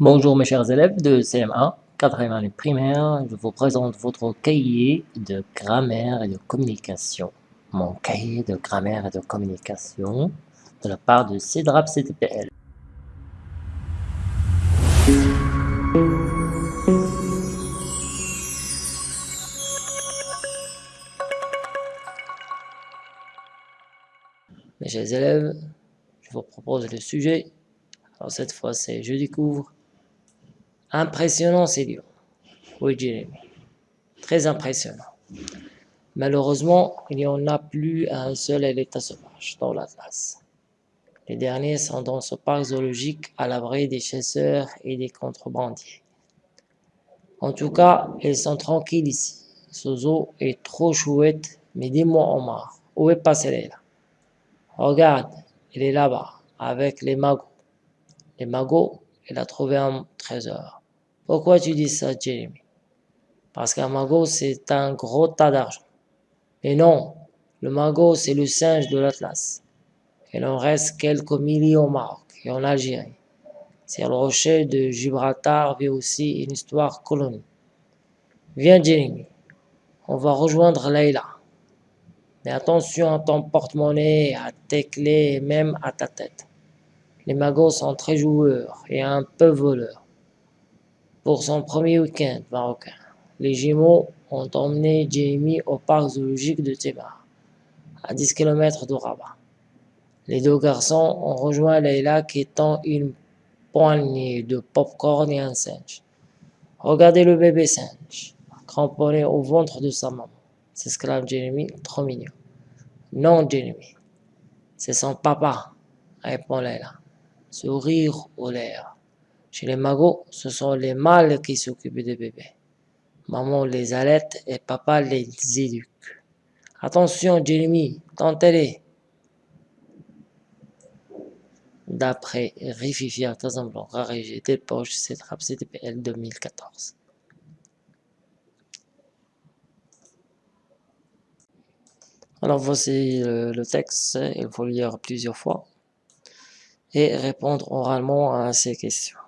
Bonjour mes chers élèves de CM1, 4e année primaire, je vous présente votre cahier de grammaire et de communication. Mon cahier de grammaire et de communication de la part de CEDRAP CTPL. Mes chers élèves, je vous propose le sujet. Alors cette fois, c'est je découvre Impressionnant, dur. Oui, Jérémy. Très impressionnant. Malheureusement, il n'y en a plus un seul à l'état sauvage dans l'Atlas. Les derniers sont dans ce parc zoologique à l'abri des chasseurs et des contrebandiers. En tout cas, ils sont tranquilles ici. Ce zoo est trop chouette, mais dis-moi Omar, où est passé là Regarde, il est là-bas, avec les magots. Les magots, il a trouvé un trésor. Pourquoi tu dis ça, Jeremy Parce qu'un magot, c'est un gros tas d'argent. Mais non, le magot, c'est le singe de l'Atlas. Il en reste quelques milliers au Maroc et en Algérie. C'est le rocher de Gibraltar vit aussi une histoire colonie. Viens, Jeremy, on va rejoindre Leïla. Mais attention à ton porte-monnaie, à tes clés et même à ta tête. Les magots sont très joueurs et un peu voleurs. Pour son premier week-end marocain, les Gémeaux ont emmené Jamie au parc zoologique de Thébar, à 10 km de Rabat. Les deux garçons ont rejoint Leila qui tend une poignée de pop-corn et un singe. Regardez le bébé singe, cramponné au ventre de sa maman, s'exclame Jeremy, trop mignon. Non, Jeremy, c'est son papa, répond Leila, sourire aux lèvres. Chez les magots, ce sont les mâles qui s'occupent des bébés. Maman les allaite et papa les éduque. Attention, Jeremy, tentez-les. D'après Rififi Artisan Rarégé des poches, c'est CTPL 2014. Alors voici le texte, il faut lire plusieurs fois et répondre oralement à ces questions.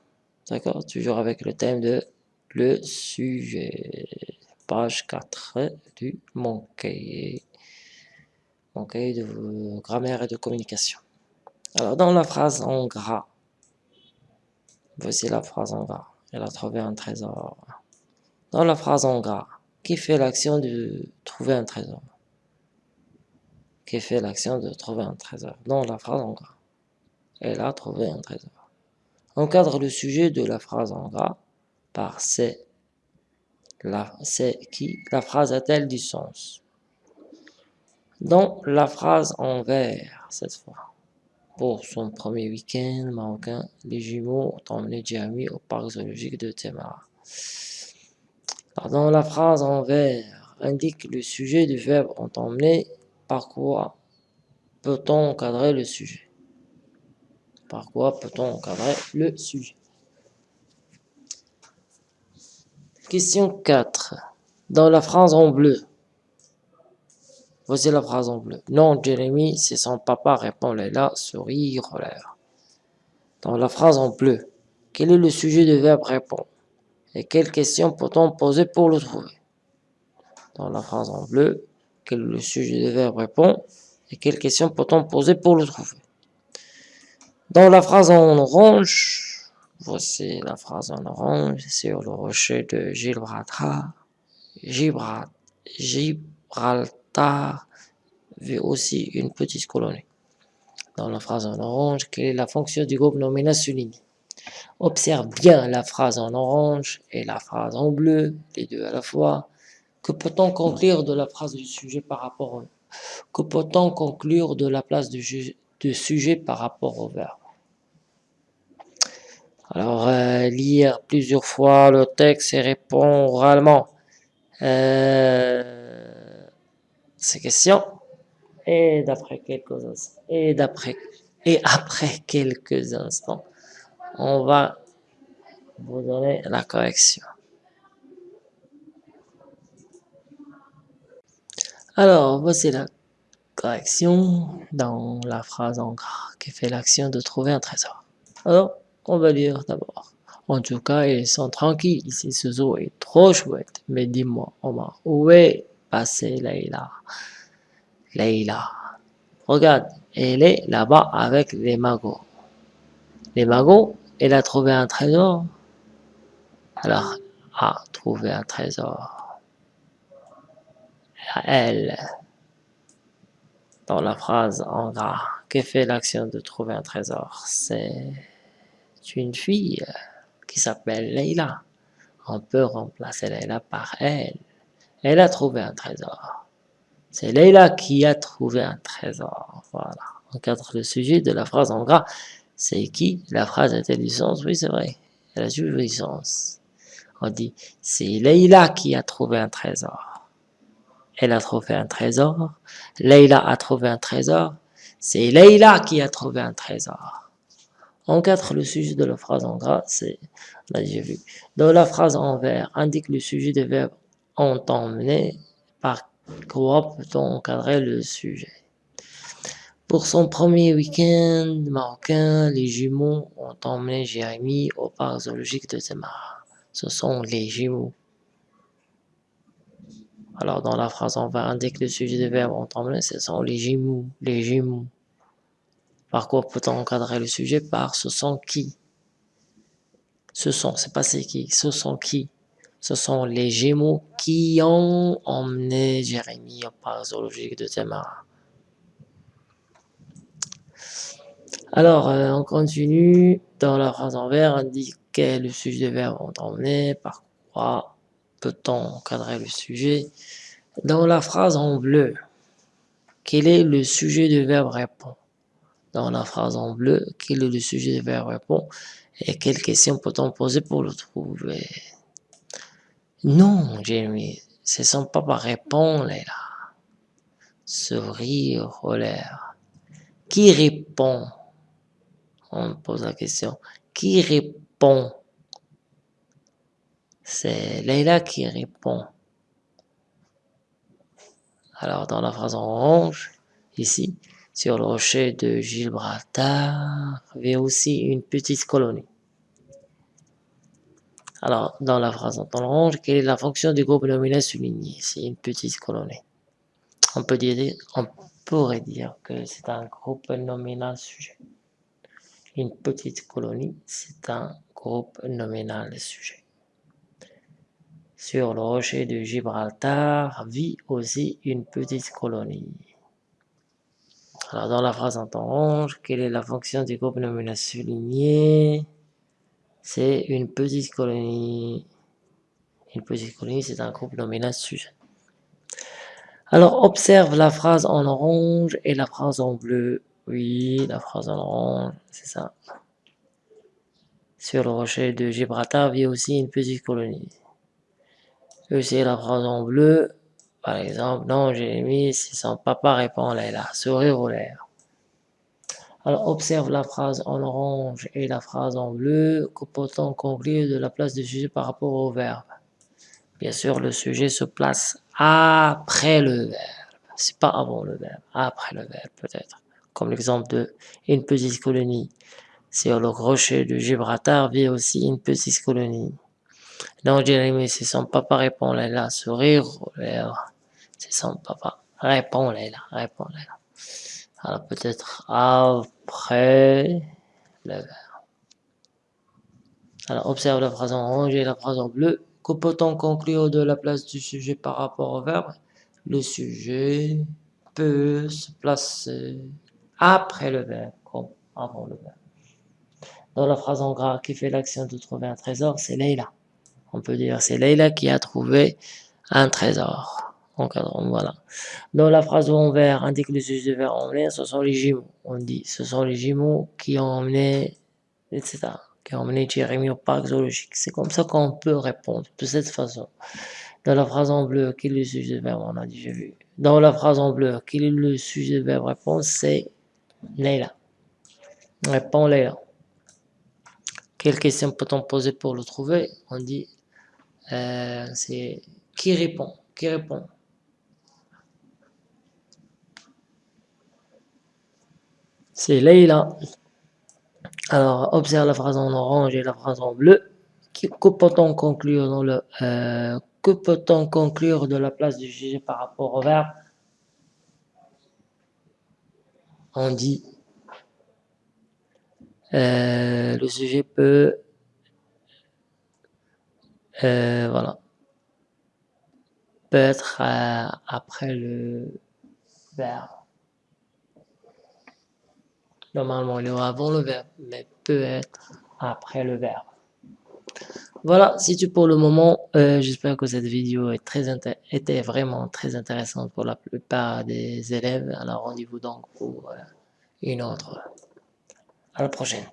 D'accord Toujours avec le thème de le sujet. Page 4 du mon cahier. Mon cahier de grammaire et de communication. Alors, dans la phrase en gras, voici la phrase en gras. Elle a trouvé un trésor. Dans la phrase en gras, qui fait l'action de trouver un trésor? Qui fait l'action de trouver un trésor? Dans la phrase en gras. Elle a trouvé un trésor. Encadre le sujet de la phrase en gras par c'est. C'est qui La phrase a-t-elle du sens? Dans la phrase en vert, cette fois. Pour son premier week-end marocain, les jumeaux ont emmené Jeremy au parc zoologique de Temara. dans la phrase en vert, indique le sujet du verbe ont emmené, par quoi peut-on encadrer le sujet? Par quoi peut-on encadrer le sujet? Question 4. Dans la phrase en bleu. Voici la phrase en bleu. Non, Jérémy, c'est son papa, répond Léla, sourire l'air. Dans la phrase en bleu, quel est le sujet du verbe répond Et quelle question peut-on poser pour le trouver? Dans la phrase en bleu, quel est le sujet du verbe répond Et quelle question peut-on poser pour le trouver? Dans la phrase en orange, voici la phrase en orange sur le rocher de Gibraltar. Gibraltar vit aussi une petite colonie. Dans la phrase en orange, quelle est la fonction du groupe nominal souligné Observe bien la phrase en orange et la phrase en bleu, les deux à la fois. Que peut-on conclure de la phrase du sujet par rapport au... Que peut-on conclure de la place du, du sujet par rapport au verbe alors, euh, lire plusieurs fois le texte et répondre oralement euh, ces questions. Et d'après quelques instants, et d'après et après quelques instants, on va vous donner la correction. Alors, voici la correction dans la phrase en gras qui fait l'action de trouver un trésor. Alors, on va lire d'abord. En tout cas, ils sont tranquilles. Ici, ce zoo est trop chouette. Mais dis-moi, Omar, où est passée Leïla? Leïla. Regarde, elle est là-bas avec les magots. Les magots, elle a trouvé un trésor. Alors, a trouvé un trésor. Elle, dans la phrase en gras, qui fait l'action de trouver un trésor? C'est une fille qui s'appelle Leila. On peut remplacer Leila par elle. Elle a trouvé un trésor. C'est Leila qui a trouvé un trésor. Voilà. On cadre le sujet de la phrase en gras. C'est qui? La phrase a-t-elle du sens Oui, c'est vrai. Elle a du sens. On dit, c'est Leila qui a trouvé un trésor. Elle a trouvé un trésor. Leila a trouvé un trésor. C'est Leila qui a trouvé un trésor. En quatre, le sujet de la phrase en gras, c'est, a déjà vu. Dans la phrase en vert, indique le sujet des verbes ont emmené. Par quoi peut-on encadrer le sujet Pour son premier week-end marocain, les jumeaux ont emmené Jérémy au parc zoologique de Zemar. Ce sont les jumeaux. Alors, dans la phrase en vert, indique le sujet des verbes ont emmené, ce sont les jumeaux, les jumeaux. Par quoi peut-on encadrer le sujet? Par ce sont qui? Ce sont, c'est pas c'est qui, ce sont qui? Ce sont les Gémeaux qui ont emmené Jérémie au parc zoologique de Temara. Alors, euh, on continue. Dans la phrase en vert, indiquer le sujet des verbes ont emmené. Par quoi peut-on encadrer le sujet Dans la phrase en bleu, quel est le sujet du verbe répond dans la phrase en bleu, quel est le sujet du verbe répond et quelles questions peut-on poser pour le trouver Non, Jamie, ce son papa répond, là. Sourire l'air. Qui répond? On pose la question. Qui répond? C'est Leila qui répond. Alors, dans la phrase en orange, ici, sur le rocher de Gibraltar avait aussi une petite colonie. Alors, dans la phrase en orange, quelle est la fonction du groupe nominal souligné? C'est une petite colonie. On, peut dire, on pourrait dire que c'est un groupe nominal sujet. Une petite colonie, c'est un groupe nominal sujet. Sur le rocher de Gibraltar vit aussi une petite colonie. Alors, dans la phrase en orange, quelle est la fonction du groupe nominal souligné? C'est une petite colonie. Une petite colonie, c'est un groupe nominal sujet. Alors, observe la phrase en orange et la phrase en bleu. Oui, la phrase en orange, c'est ça. Sur le rocher de Gibraltar vit aussi une petite colonie. C'est la phrase en bleu, par exemple, non, Jérémy, si son papa répond là, sourire au l'air. Alors, observe la phrase en orange et la phrase en bleu, peut-on conclure de la place du sujet par rapport au verbe? Bien sûr, le sujet se place après le verbe. C'est pas avant le verbe, après le verbe peut-être. Comme l'exemple de une petite colonie. Sur le rocher de Gibraltar vit aussi une petite colonie. Non, Jérémy, si son papa répond là, sourire l'air. C'est son papa. Réponds-les là, réponds-les là. Alors peut-être après le verbe. Alors observe la phrase en orange et la phrase en bleu. Que peut-on conclure de la place du sujet par rapport au verbe? Le sujet peut se placer après le verbe, comme avant le verbe. Dans la phrase en gras qui fait l'action de trouver un trésor, c'est Leila. On peut dire c'est Leila qui a trouvé un trésor encadrant, voilà. Dans la phrase en vert, indique le sujet de en l'air, ce sont les jumeaux. On dit, ce sont les jumeaux qui ont emmené, etc. Qui ont emmené Jérémy au parc zoologique. C'est comme ça qu'on peut répondre, de cette façon. Dans la phrase en bleu, quel est le sujet de verbe On a déjà vu. Dans la phrase en bleu, quel est le sujet de verbe réponse C'est Leila. Répond Leila. Quelle question peut-on poser pour le trouver? On dit, euh, c'est qui répond Qui répond C'est Leila. Alors, observe la phrase en orange et la phrase en bleu. que peut-on conclure euh, peut-on conclure de la place du sujet par rapport au verbe? On dit euh, le sujet peut euh, voilà peut être après le verbe. Normalement, il aura avant le verbe, mais peut être après le verbe. Voilà, c'est tout pour le moment. Euh, j'espère que cette vidéo est était vraiment très intéressante pour la plupart des élèves. Alors rendez-vous donc pour euh, une autre. À la prochaine.